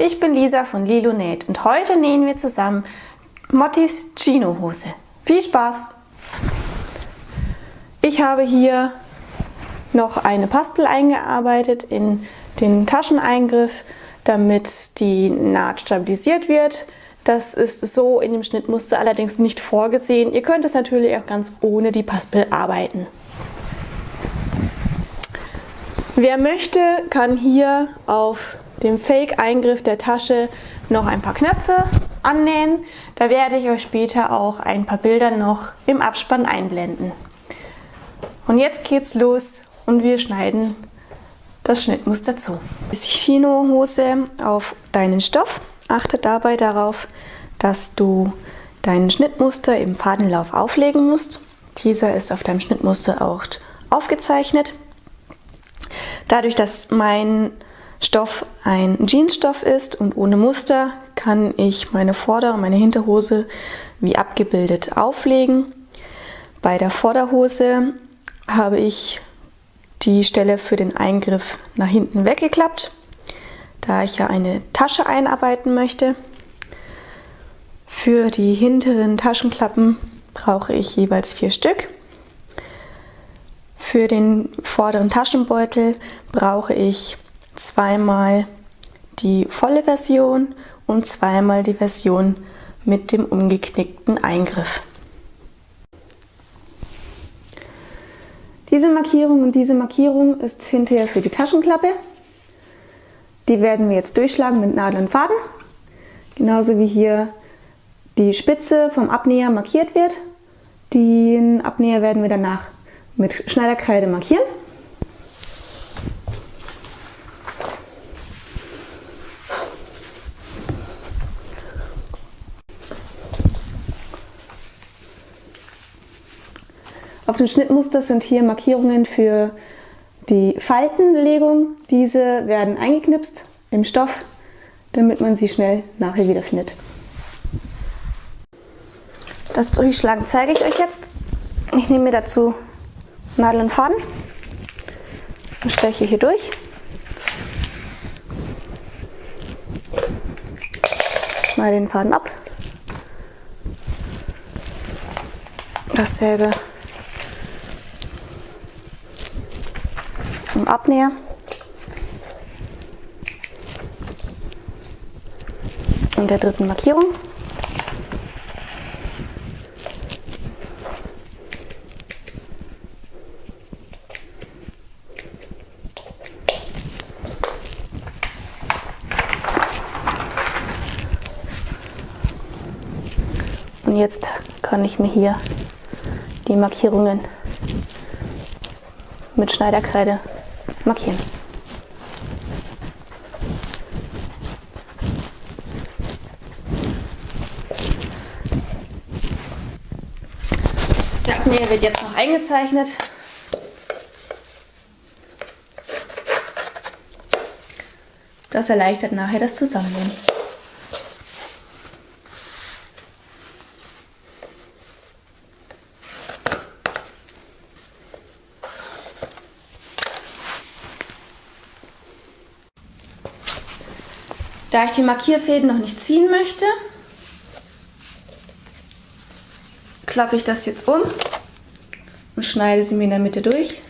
ich bin Lisa von Lilo Näht und heute nähen wir zusammen Mottis Chino Hose. Viel Spaß! Ich habe hier noch eine Paspel eingearbeitet in den Tascheneingriff, damit die Naht stabilisiert wird. Das ist so in dem Schnittmuster allerdings nicht vorgesehen. Ihr könnt es natürlich auch ganz ohne die Paspel arbeiten. Wer möchte, kann hier auf dem Fake-Eingriff der Tasche noch ein paar Knöpfe annähen. Da werde ich euch später auch ein paar Bilder noch im Abspann einblenden. Und jetzt geht's los und wir schneiden das Schnittmuster zu. Chino-Hose auf deinen Stoff. Achte dabei darauf, dass du deinen Schnittmuster im Fadenlauf auflegen musst. Dieser ist auf deinem Schnittmuster auch aufgezeichnet. Dadurch, dass mein Stoff ein Jeansstoff ist und ohne Muster, kann ich meine Vorder- und meine Hinterhose wie abgebildet auflegen. Bei der Vorderhose habe ich die Stelle für den Eingriff nach hinten weggeklappt, da ich ja eine Tasche einarbeiten möchte. Für die hinteren Taschenklappen brauche ich jeweils vier Stück. Für den vorderen Taschenbeutel brauche ich zweimal die volle Version und zweimal die Version mit dem umgeknickten Eingriff. Diese Markierung und diese Markierung ist hinterher für die Taschenklappe. Die werden wir jetzt durchschlagen mit Nadel und Faden. Genauso wie hier die Spitze vom Abnäher markiert wird. Den Abnäher werden wir danach mit Schneiderkreide markieren. Auf dem Schnittmuster sind hier Markierungen für die Faltenlegung. Diese werden eingeknipst im Stoff, damit man sie schnell nachher wiederfindet. Das Durchschlagen zeige ich euch jetzt. Ich nehme mir dazu Nadel und Faden und steche hier durch. Schneide den Faden ab. Dasselbe im Abnäher. Und der dritten Markierung. Und jetzt kann ich mir hier die Markierungen mit Schneiderkreide markieren. Der Abnäher wird jetzt noch eingezeichnet. Das erleichtert nachher das Zusammennehmen. Da ich die Markierfäden noch nicht ziehen möchte, klappe ich das jetzt um und schneide sie mir in der Mitte durch.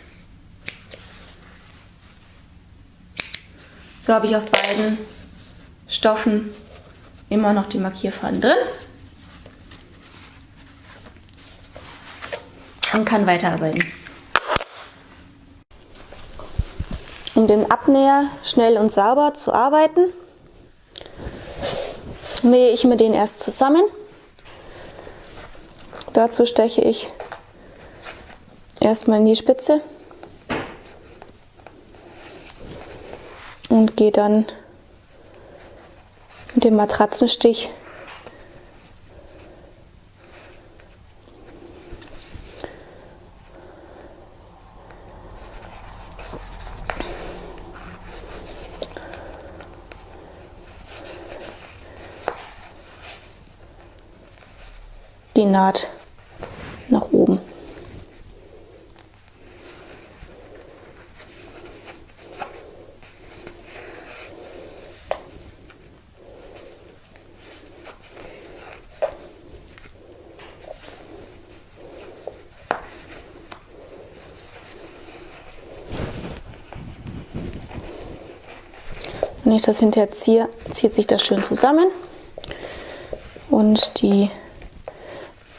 So habe ich auf beiden Stoffen immer noch die Markierfaden drin und kann weiterarbeiten. Um den Abnäher schnell und sauber zu arbeiten, nähe ich mir den erst zusammen. Dazu steche ich erstmal in die Spitze und gehe dann mit dem Matratzenstich die Naht nach oben. Wenn ich das hinterher ziehe, zieht sich das schön zusammen und die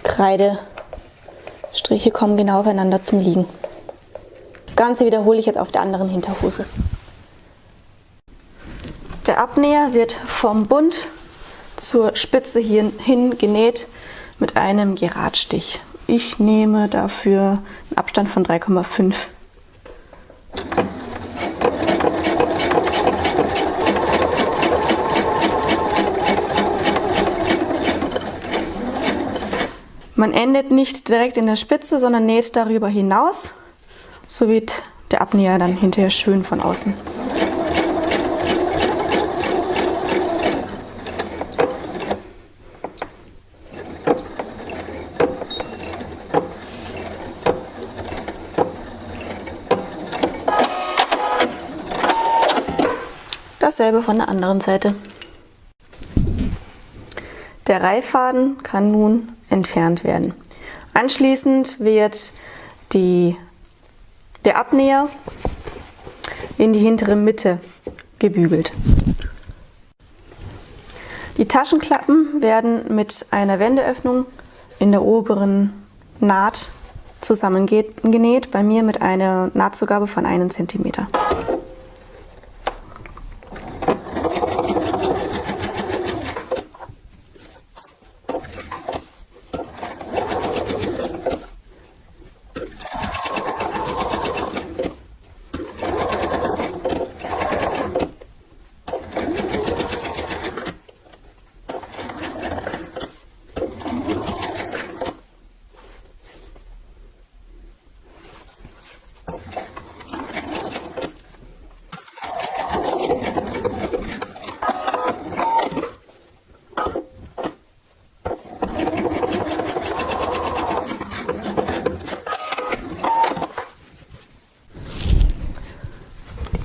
Kreidestriche kommen genau aufeinander zum Liegen. Das Ganze wiederhole ich jetzt auf der anderen Hinterhose. Der Abnäher wird vom Bund zur Spitze hier hin genäht mit einem Geradstich. Ich nehme dafür einen Abstand von 3,5. Man endet nicht direkt in der Spitze, sondern näht darüber hinaus. So wird der Abnäher dann hinterher schön von außen. Dasselbe von der anderen Seite. Der Reiffaden kann nun entfernt werden. Anschließend wird die, der Abnäher in die hintere Mitte gebügelt. Die Taschenklappen werden mit einer Wendeöffnung in der oberen Naht zusammengenäht, bei mir mit einer Nahtzugabe von 1 cm.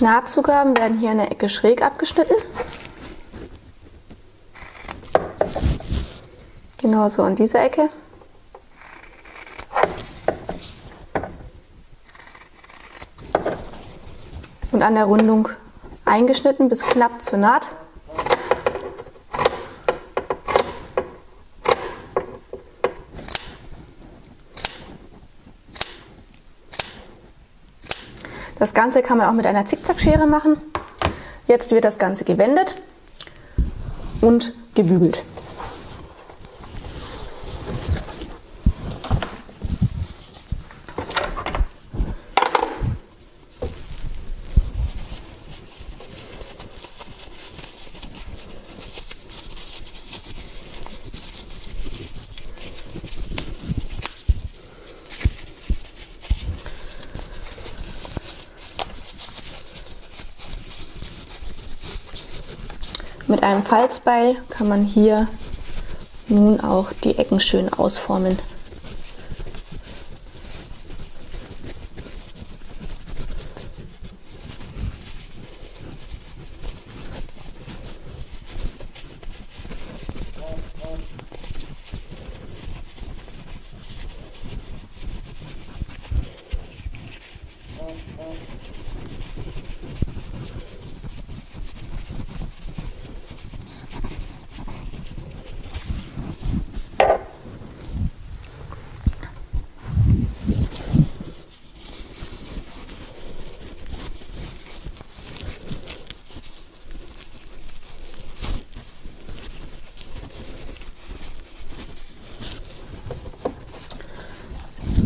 Nahtzugaben werden hier in der Ecke schräg abgeschnitten. Genauso an dieser Ecke. Und an der Rundung eingeschnitten bis knapp zur Naht. Das Ganze kann man auch mit einer Zickzackschere machen. Jetzt wird das Ganze gewendet und gebügelt. Mit einem Falzbeil kann man hier nun auch die Ecken schön ausformen.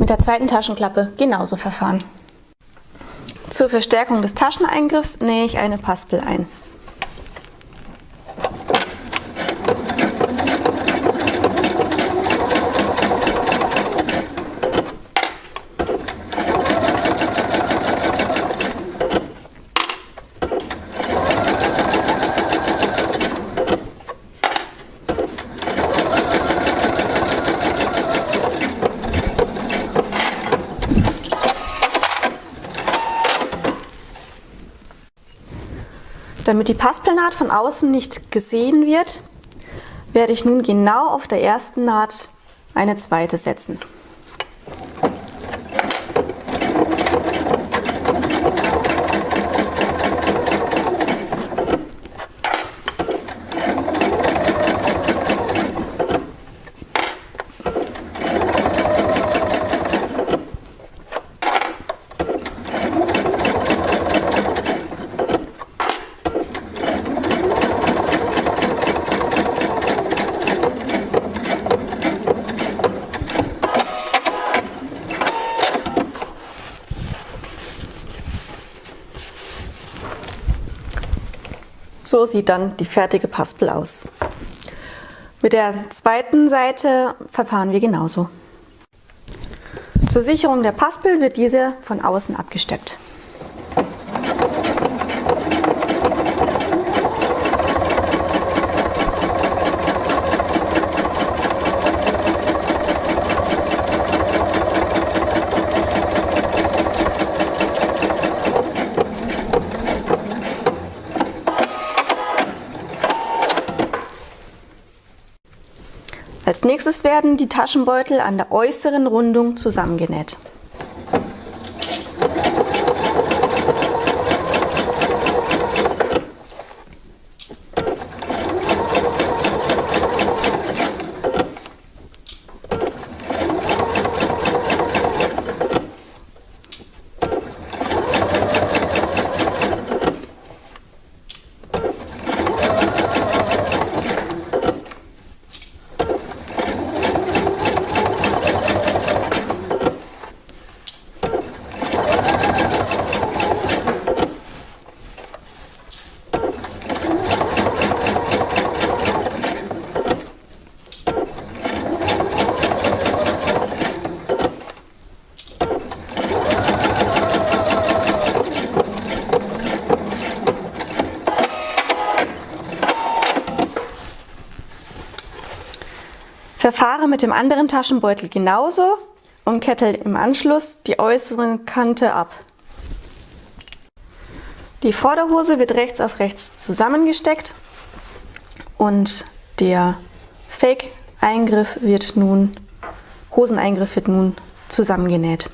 Mit der zweiten Taschenklappe genauso verfahren. Zur Verstärkung des Tascheneingriffs nähe ich eine Paspel ein. Damit die Passpelnaht von außen nicht gesehen wird, werde ich nun genau auf der ersten Naht eine zweite setzen. So sieht dann die fertige Paspel aus. Mit der zweiten Seite verfahren wir genauso. Zur Sicherung der Paspel wird diese von außen abgesteppt. Nächstes werden die Taschenbeutel an der äußeren Rundung zusammengenäht. Mit dem anderen Taschenbeutel genauso und kettel im Anschluss die äußere Kante ab. Die Vorderhose wird rechts auf rechts zusammengesteckt und der Fake-Eingriff wird nun, Hoseneingriff wird nun zusammengenäht.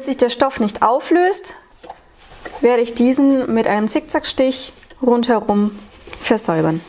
Damit sich der Stoff nicht auflöst, werde ich diesen mit einem Zickzackstich rundherum versäubern.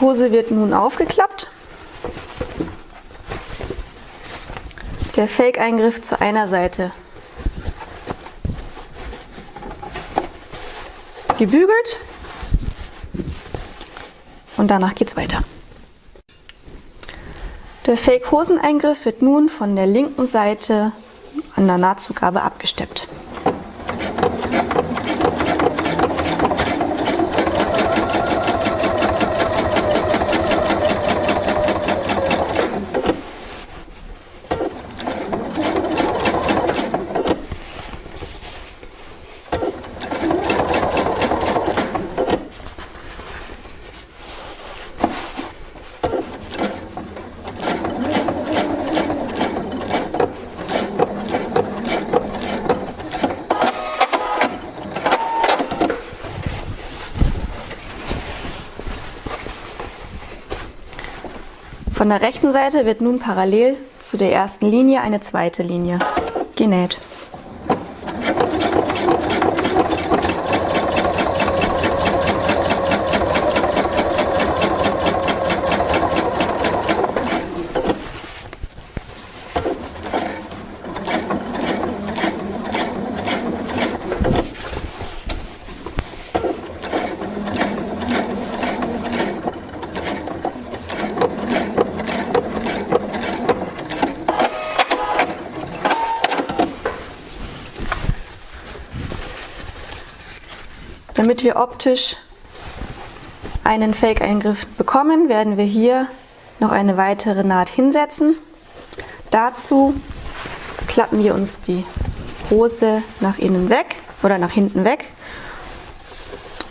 Die Hose wird nun aufgeklappt. Der Fake-Eingriff zu einer Seite gebügelt und danach geht es weiter. Der Fake-Hoseneingriff wird nun von der linken Seite an der Nahtzugabe abgesteppt. Von der rechten Seite wird nun parallel zu der ersten Linie eine zweite Linie genäht. Damit wir optisch einen Fake-Eingriff bekommen, werden wir hier noch eine weitere Naht hinsetzen. Dazu klappen wir uns die Hose nach innen weg oder nach hinten weg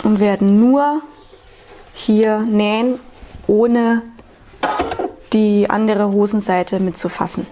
und werden nur hier nähen, ohne die andere Hosenseite mitzufassen.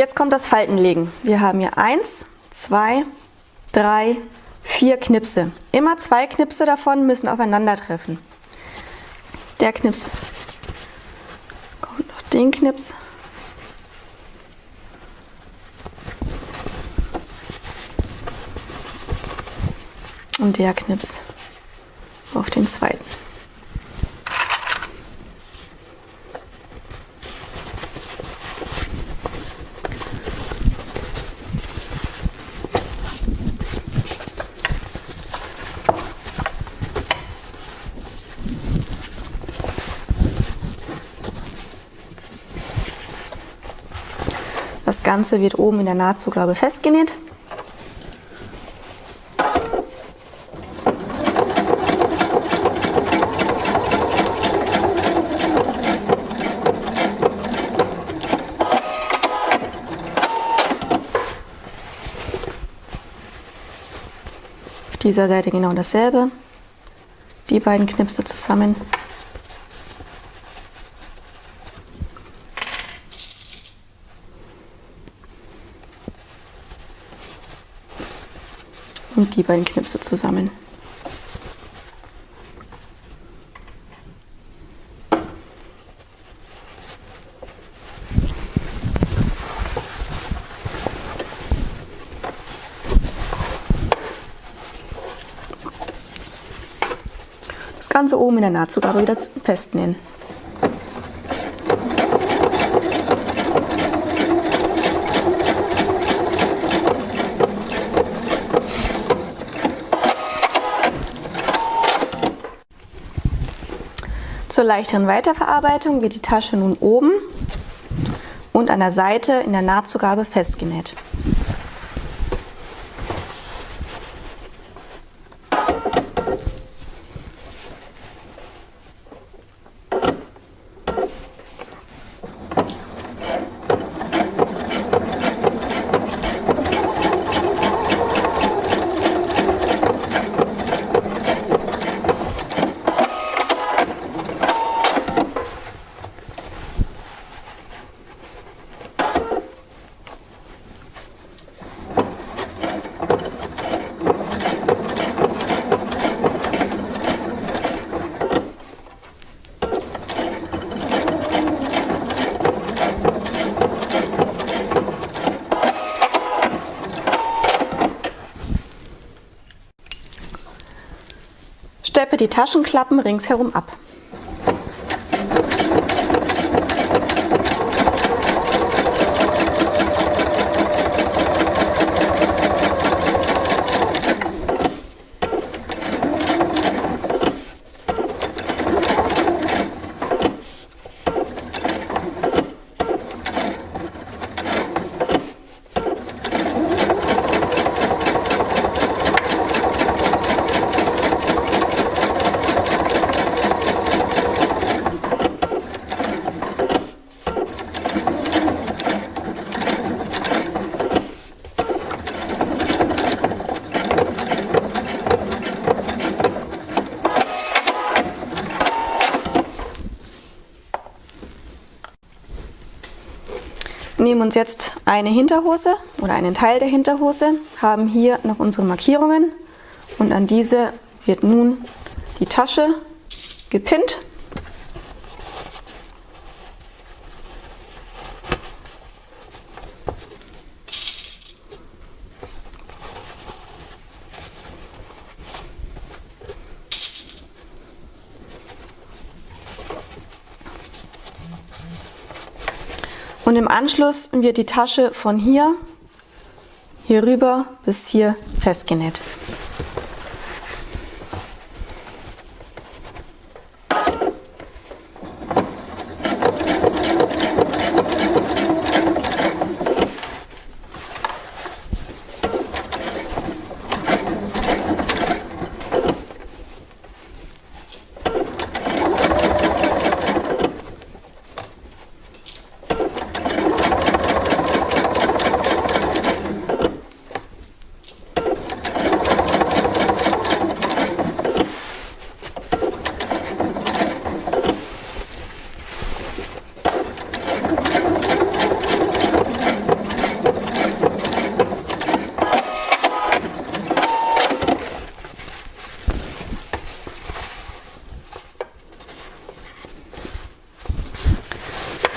Jetzt kommt das Faltenlegen. Wir haben hier eins, zwei, drei, vier Knipse. Immer zwei Knipse davon müssen aufeinandertreffen. Der Knips kommt noch den Knips. Und der Knips auf den zweiten. Ganze wird oben in der Nahtzugabe festgenäht. Auf dieser Seite genau dasselbe. Die beiden Knipse zusammen und die beiden Knipse zusammen. Das Ganze oben in der Nahtzugabe wieder festnähen. Leichteren Weiterverarbeitung wird die Tasche nun oben und an der Seite in der Nahtzugabe festgenäht. Die Taschenklappen ringsherum ab. Nehmen uns jetzt eine Hinterhose oder einen Teil der Hinterhose, haben hier noch unsere Markierungen und an diese wird nun die Tasche gepinnt. Anschluss wird die Tasche von hier, hier rüber bis hier festgenäht.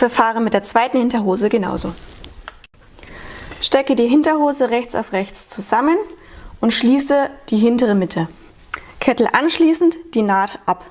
Verfahre mit der zweiten Hinterhose genauso. Stecke die Hinterhose rechts auf rechts zusammen und schließe die hintere Mitte. Kettel anschließend die Naht ab.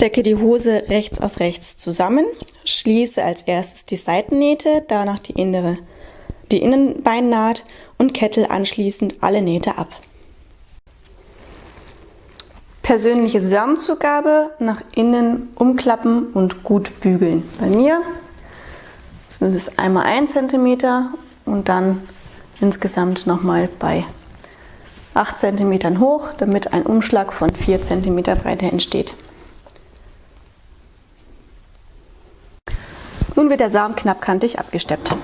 Stecke die Hose rechts auf rechts zusammen, schließe als erstes die Seitennähte, danach die innere, die Innenbeinnaht und kettel anschließend alle Nähte ab. Persönliche Saumzugabe nach innen umklappen und gut bügeln. Bei mir sind es einmal 1 cm und dann insgesamt nochmal bei 8 cm hoch, damit ein Umschlag von 4 cm Breite entsteht. Nun wird der Saum knappkantig abgesteppt.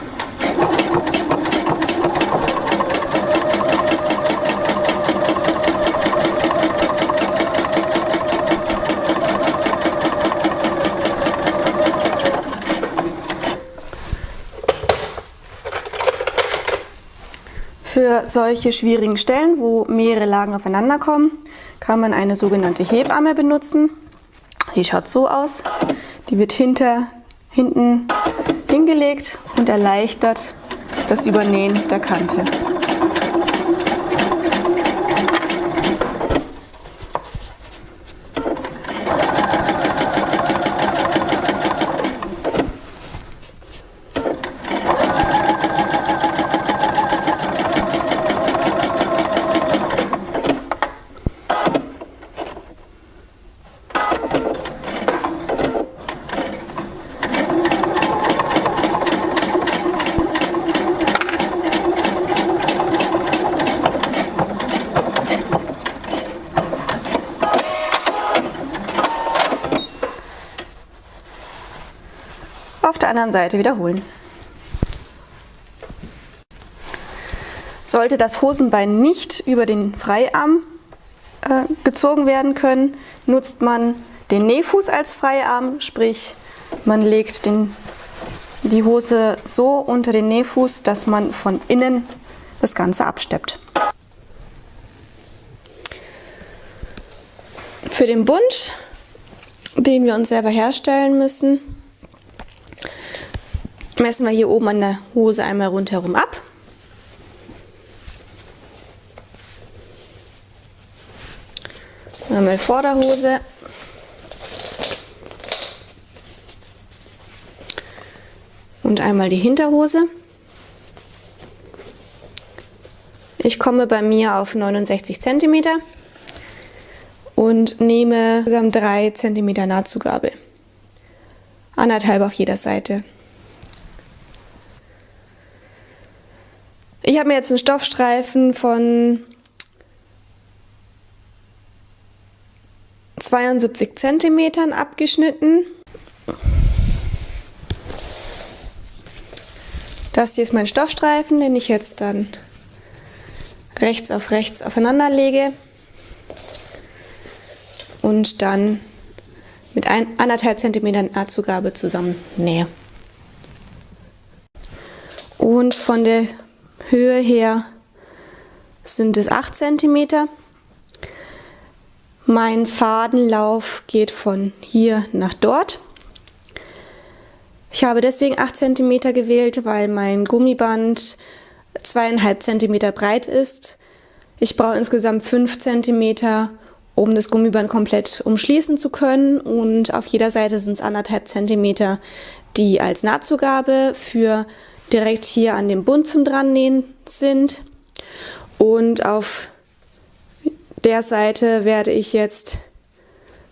Für solche schwierigen Stellen, wo mehrere Lagen aufeinander kommen, kann man eine sogenannte Hebamme benutzen. Die schaut so aus. Die wird hinter hinten hingelegt und erleichtert das Übernähen der Kante. auf der anderen Seite wiederholen. Sollte das Hosenbein nicht über den Freiarm äh, gezogen werden können, nutzt man den Nähfuß als Freiarm, sprich man legt den, die Hose so unter den Nähfuß, dass man von innen das Ganze absteppt. Für den Bund, den wir uns selber herstellen müssen, messen wir hier oben an der Hose einmal rundherum ab. Einmal Vorderhose. Und einmal die Hinterhose. Ich komme bei mir auf 69 cm und nehme insgesamt 3 cm Nahtzugabe. Anderthalb auf jeder Seite. Ich habe mir jetzt einen Stoffstreifen von 72 cm abgeschnitten. Das hier ist mein Stoffstreifen, den ich jetzt dann rechts auf rechts aufeinander lege und dann mit ein, anderthalb Zentimetern zusammen nähe. Und von der Höhe her sind es 8 cm. Mein Fadenlauf geht von hier nach dort. Ich habe deswegen 8 cm gewählt, weil mein Gummiband 2,5 cm breit ist. Ich brauche insgesamt 5 cm, um das Gummiband komplett umschließen zu können und auf jeder Seite sind es 1,5 cm, die als Nahtzugabe für direkt hier an dem Bund zum Drannähen sind. Und auf der Seite werde ich jetzt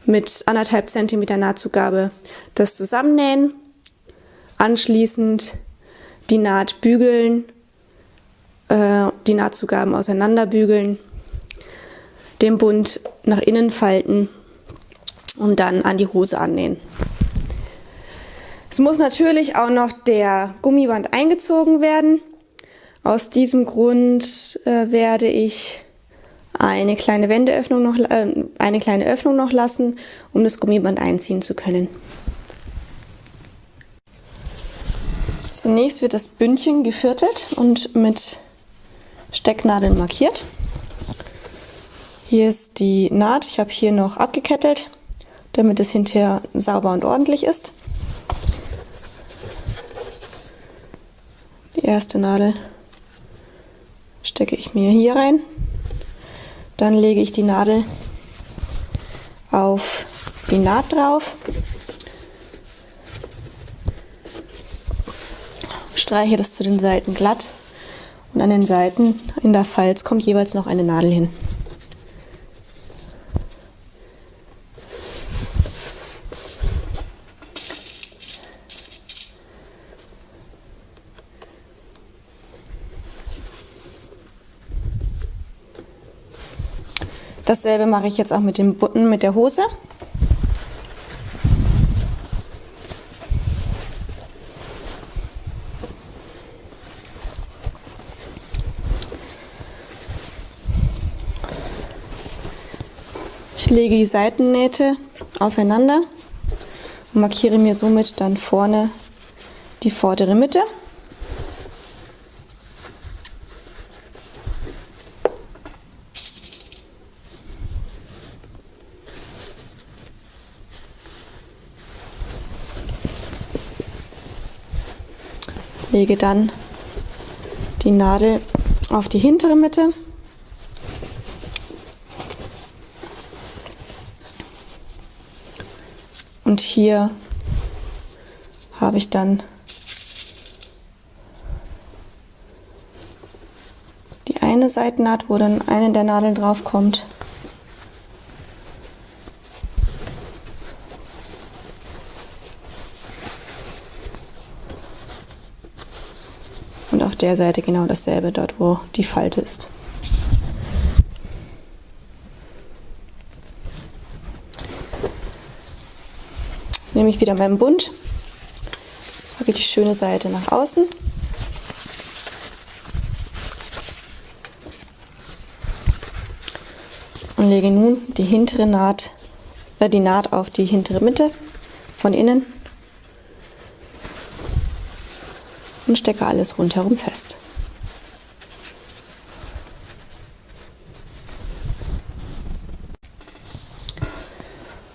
mit 1,5 cm Nahtzugabe das zusammennähen, anschließend die Naht bügeln äh, die Nahtzugaben auseinanderbügeln, den Bund nach innen falten und dann an die Hose annähen. Es muss natürlich auch noch der Gummiband eingezogen werden. Aus diesem Grund äh, werde ich eine kleine Wendeöffnung noch, äh, eine kleine Öffnung noch lassen, um das Gummiband einziehen zu können. Zunächst wird das Bündchen geviertelt und mit Stecknadeln markiert. Hier ist die Naht. Ich habe hier noch abgekettelt, damit es hinterher sauber und ordentlich ist. Die erste Nadel stecke ich mir hier rein. Dann lege ich die Nadel auf die Naht drauf. Streiche das zu den Seiten glatt und an den Seiten in der Falz kommt jeweils noch eine Nadel hin. Dasselbe mache ich jetzt auch mit dem Button mit der Hose. lege die Seitennähte aufeinander und markiere mir somit dann vorne die vordere Mitte. Lege dann die Nadel auf die hintere Mitte Und hier habe ich dann die eine Seitennaht, wo dann eine der Nadeln drauf kommt. Der Seite genau dasselbe, dort wo die Falte ist. nehme ich wieder meinen Bund, packe die schöne Seite nach außen. Und lege nun die hintere Naht, äh, die Naht auf die hintere Mitte von innen und stecke alles rundherum fest.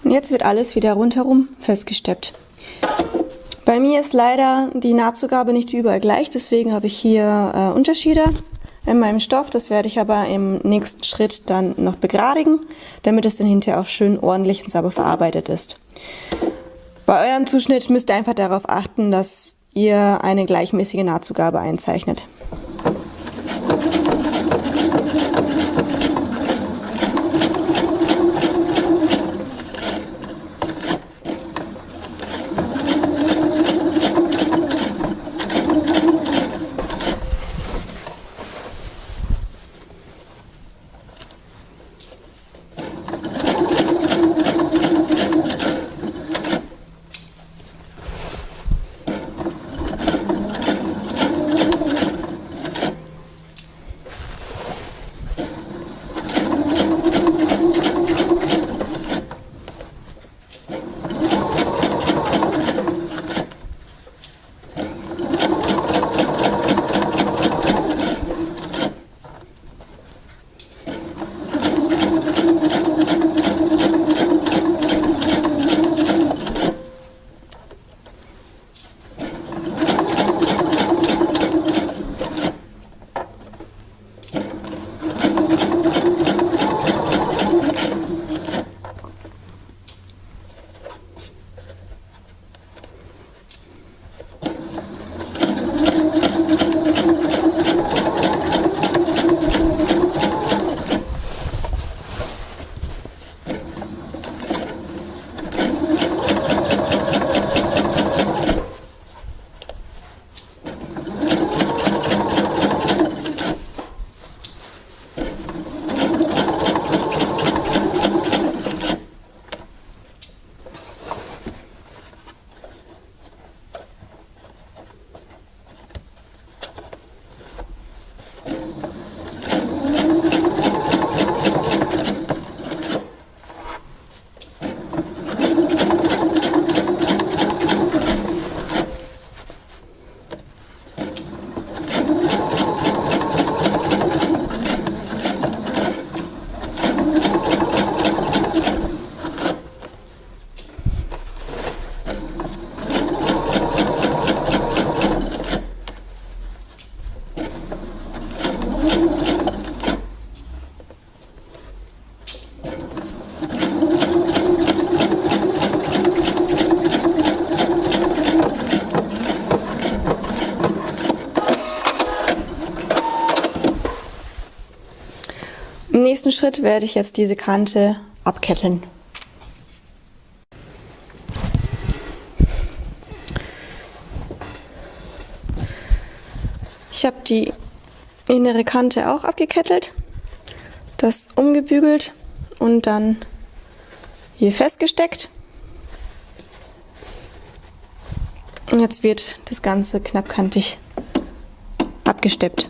Und jetzt wird alles wieder rundherum festgesteppt. Bei mir ist leider die Nahtzugabe nicht überall gleich, deswegen habe ich hier äh, Unterschiede in meinem Stoff. Das werde ich aber im nächsten Schritt dann noch begradigen, damit es dann hinterher auch schön ordentlich und sauber verarbeitet ist. Bei eurem Zuschnitt müsst ihr einfach darauf achten, dass ihr eine gleichmäßige Nahtzugabe einzeichnet. Nächsten Schritt werde ich jetzt diese Kante abketteln. Ich habe die innere Kante auch abgekettelt, das umgebügelt und dann hier festgesteckt. Und jetzt wird das Ganze knappkantig abgesteppt.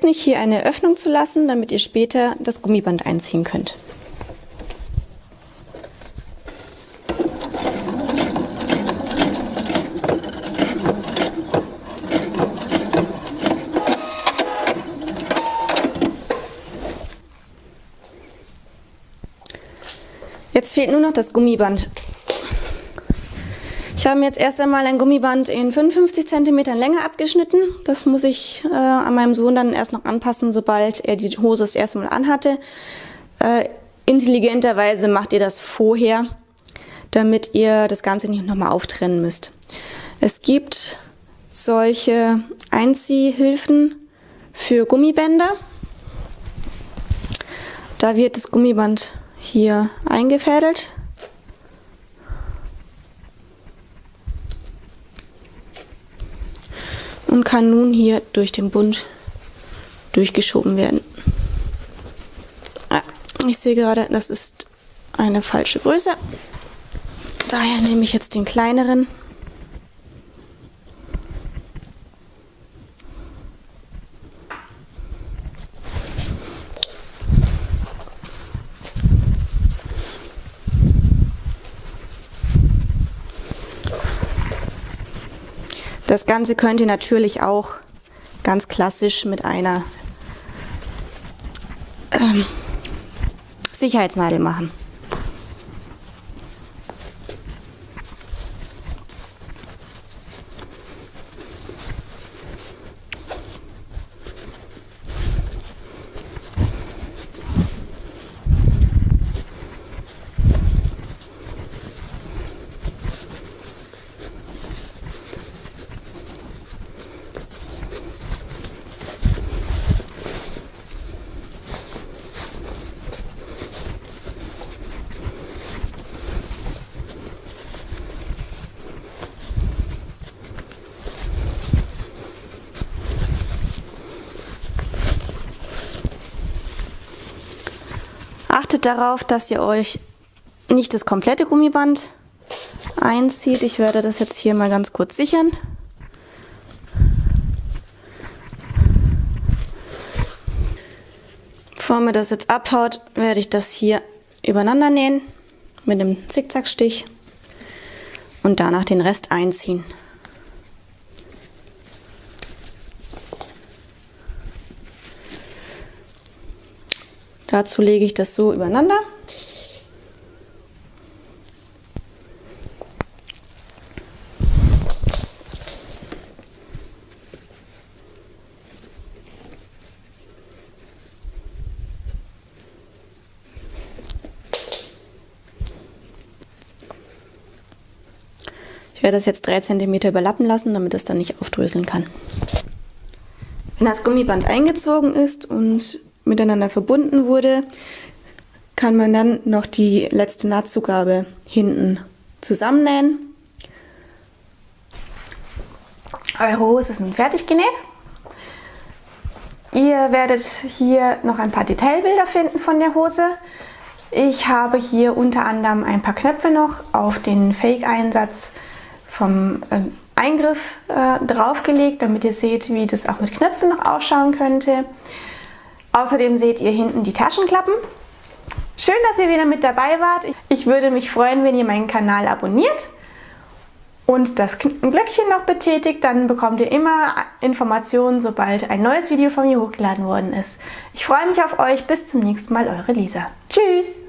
Vergesst nicht, hier eine Öffnung zu lassen, damit ihr später das Gummiband einziehen könnt. Jetzt fehlt nur noch das Gummiband. Ich habe mir jetzt erst einmal ein Gummiband in 55 cm Länge abgeschnitten. Das muss ich äh, an meinem Sohn dann erst noch anpassen, sobald er die Hose das erste Mal anhatte. Äh, intelligenterweise macht ihr das vorher, damit ihr das Ganze nicht nochmal auftrennen müsst. Es gibt solche Einziehhilfen für Gummibänder. Da wird das Gummiband hier eingefädelt. Und kann nun hier durch den Bund durchgeschoben werden. Ich sehe gerade, das ist eine falsche Größe. Daher nehme ich jetzt den kleineren. Das Ganze könnt ihr natürlich auch ganz klassisch mit einer ähm, Sicherheitsnadel machen. Achtet darauf, dass ihr euch nicht das komplette Gummiband einzieht. Ich werde das jetzt hier mal ganz kurz sichern. Bevor mir das jetzt abhaut, werde ich das hier übereinander nähen mit einem Zickzackstich und danach den Rest einziehen. Dazu lege ich das so übereinander. Ich werde das jetzt 3 cm überlappen lassen, damit es dann nicht aufdröseln kann. Wenn das Gummiband eingezogen ist und miteinander verbunden wurde, kann man dann noch die letzte Nahtzugabe hinten zusammennähen. Eure Hose ist nun fertig genäht. Ihr werdet hier noch ein paar Detailbilder finden von der Hose. Ich habe hier unter anderem ein paar Knöpfe noch auf den Fake-Einsatz vom äh, Eingriff äh, draufgelegt, damit ihr seht, wie das auch mit Knöpfen noch ausschauen könnte. Außerdem seht ihr hinten die Taschenklappen. Schön, dass ihr wieder mit dabei wart. Ich würde mich freuen, wenn ihr meinen Kanal abonniert und das Glöckchen noch betätigt, dann bekommt ihr immer Informationen, sobald ein neues Video von mir hochgeladen worden ist. Ich freue mich auf euch. Bis zum nächsten Mal, eure Lisa. Tschüss!